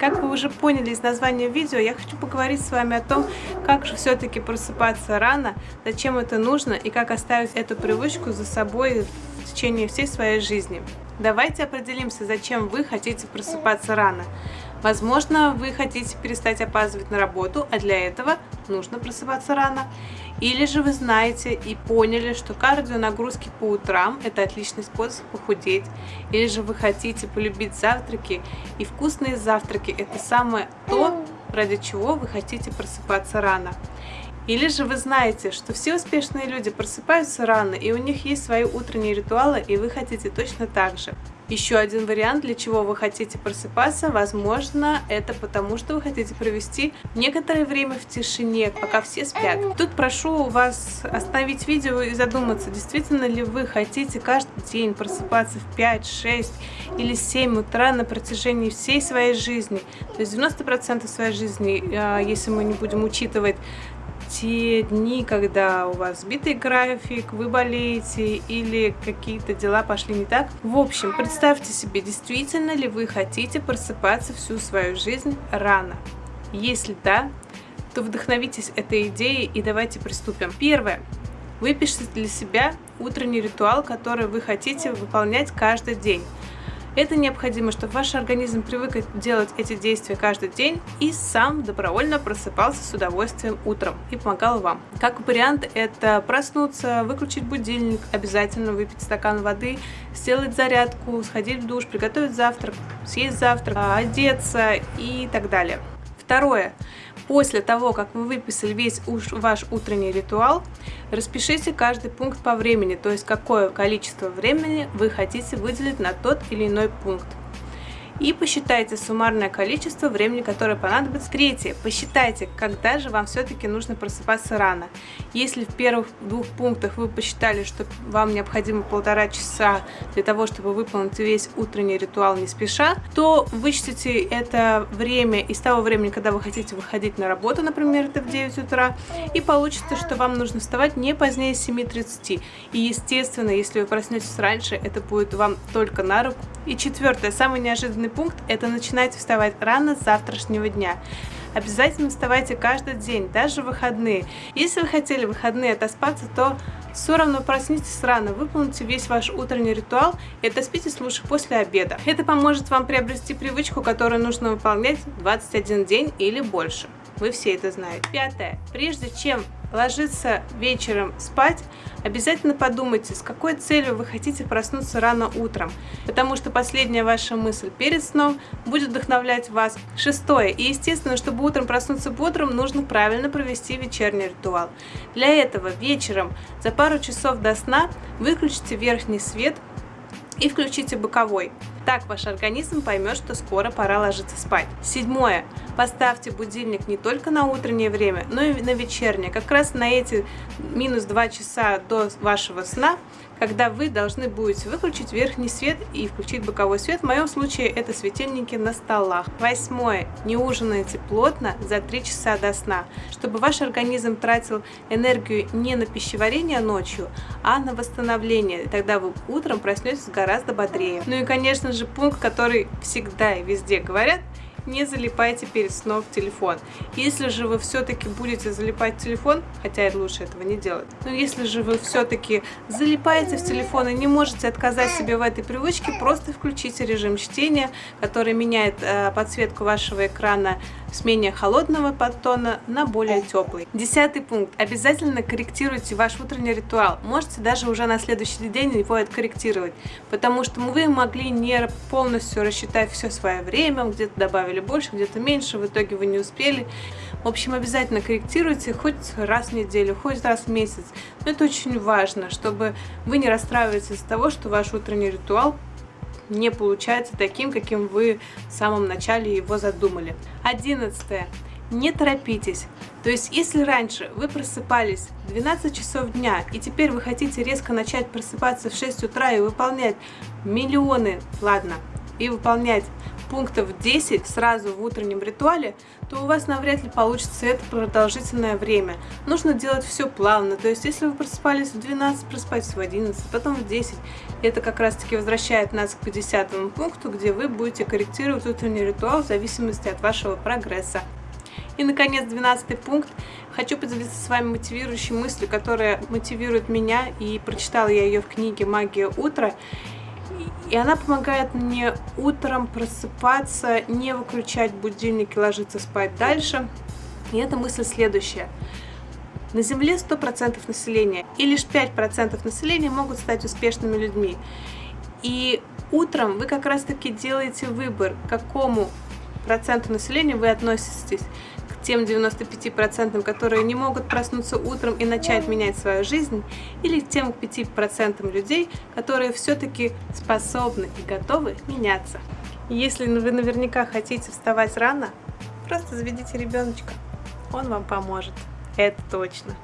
Как вы уже поняли из названия видео, я хочу поговорить с вами о том, как же все-таки просыпаться рано, зачем это нужно и как оставить эту привычку за собой в течение всей своей жизни. Давайте определимся, зачем вы хотите просыпаться рано. Возможно, вы хотите перестать опаздывать на работу, а для этого нужно просыпаться рано. Или же вы знаете и поняли, что кардионагрузки по утрам – это отличный способ похудеть. Или же вы хотите полюбить завтраки, и вкусные завтраки – это самое то, ради чего вы хотите просыпаться рано. Или же вы знаете, что все успешные люди просыпаются рано, и у них есть свои утренние ритуалы, и вы хотите точно так же. Еще один вариант, для чего вы хотите просыпаться, возможно, это потому, что вы хотите провести некоторое время в тишине, пока все спят. Тут прошу вас остановить видео и задуматься, действительно ли вы хотите каждый день просыпаться в 5, 6 или 7 утра на протяжении всей своей жизни. То есть 90% своей жизни, а, если мы не будем учитывать те дни, когда у вас сбитый график, вы болеете или какие-то дела пошли не так. В общем, представьте себе, действительно ли вы хотите просыпаться всю свою жизнь рано. Если да, то вдохновитесь этой идеей и давайте приступим. Первое. Выпишите для себя утренний ритуал, который вы хотите выполнять каждый день. Это необходимо, чтобы ваш организм привык делать эти действия каждый день и сам добровольно просыпался с удовольствием утром и помогал вам. Как вариант, это проснуться, выключить будильник, обязательно выпить стакан воды, сделать зарядку, сходить в душ, приготовить завтрак, съесть завтрак, одеться и так далее. Второе. После того, как вы выписали весь ваш утренний ритуал, распишите каждый пункт по времени, то есть какое количество времени вы хотите выделить на тот или иной пункт и посчитайте суммарное количество времени, которое понадобится. Третье. Посчитайте, когда же вам все-таки нужно просыпаться рано. Если в первых двух пунктах вы посчитали, что вам необходимо полтора часа для того, чтобы выполнить весь утренний ритуал не спеша, то вычтите это время из того времени, когда вы хотите выходить на работу, например, это в 9 утра, и получится, что вам нужно вставать не позднее 7.30. И естественно, если вы проснетесь раньше, это будет вам только на руку. И четвертое, самый неожиданный пункт – это начинайте вставать рано с завтрашнего дня. Обязательно вставайте каждый день, даже выходные. Если вы хотели выходные отоспаться, то все равно проснитесь рано, выполните весь ваш утренний ритуал и отоспитесь лучше после обеда. Это поможет вам приобрести привычку, которую нужно выполнять 21 день или больше. Вы все это знаете. Пятое. Прежде чем ложиться вечером спать, обязательно подумайте, с какой целью вы хотите проснуться рано утром, потому что последняя ваша мысль перед сном будет вдохновлять вас. Шестое. И естественно, чтобы утром проснуться бодрым, нужно правильно провести вечерний ритуал. Для этого вечером за пару часов до сна выключите верхний свет и включите боковой. Так ваш организм поймет, что скоро пора ложиться спать. Седьмое. Поставьте будильник не только на утреннее время, но и на вечернее. Как раз на эти минус 2 часа до вашего сна когда вы должны будете выключить верхний свет и включить боковой свет. В моем случае это светильники на столах. Восьмое. Не ужинайте плотно за 3 часа до сна, чтобы ваш организм тратил энергию не на пищеварение ночью, а на восстановление. И тогда вы утром проснетесь гораздо бодрее. Ну и, конечно же, пункт, который всегда и везде говорят – не залипайте перед сном в телефон. Если же вы все-таки будете залипать в телефон, хотя лучше этого не делать, но если же вы все-таки залипаете в телефон и не можете отказать себе в этой привычке, просто включите режим чтения, который меняет э, подсветку вашего экрана с менее холодного подтона на более теплый. Десятый пункт. Обязательно корректируйте ваш утренний ритуал. Можете даже уже на следующий день его откорректировать, потому что вы могли не полностью рассчитать все свое время, где-то добавили больше, где-то меньше, в итоге вы не успели. В общем, обязательно корректируйте хоть раз в неделю, хоть раз в месяц. Но это очень важно, чтобы вы не расстраивались из-за того, что ваш утренний ритуал не получается таким, каким вы в самом начале его задумали. Одиннадцатое. Не торопитесь. То есть, если раньше вы просыпались в 12 часов дня, и теперь вы хотите резко начать просыпаться в 6 утра и выполнять миллионы, ладно, и выполнять пунктов 10 сразу в утреннем ритуале, то у вас навряд ли получится это продолжительное время. Нужно делать все плавно, то есть если вы просыпались в 12, просыпайтесь в 11, потом в 10. Это как раз таки возвращает нас к 10 пункту, где вы будете корректировать утренний ритуал в зависимости от вашего прогресса. И, наконец, 12 пункт. Хочу поделиться с вами мотивирующей мыслью, которая мотивирует меня, и прочитала я ее в книге «Магия утра». И она помогает мне утром просыпаться, не выключать будильник и ложиться спать дальше. И эта мысль следующая. На Земле 100% населения, и лишь 5% населения могут стать успешными людьми. И утром вы как раз таки делаете выбор, к какому проценту населения вы относитесь тем 95%, которые не могут проснуться утром и начать менять свою жизнь, или тем 5% людей, которые все-таки способны и готовы меняться. Если вы наверняка хотите вставать рано, просто заведите ребеночка, он вам поможет, это точно.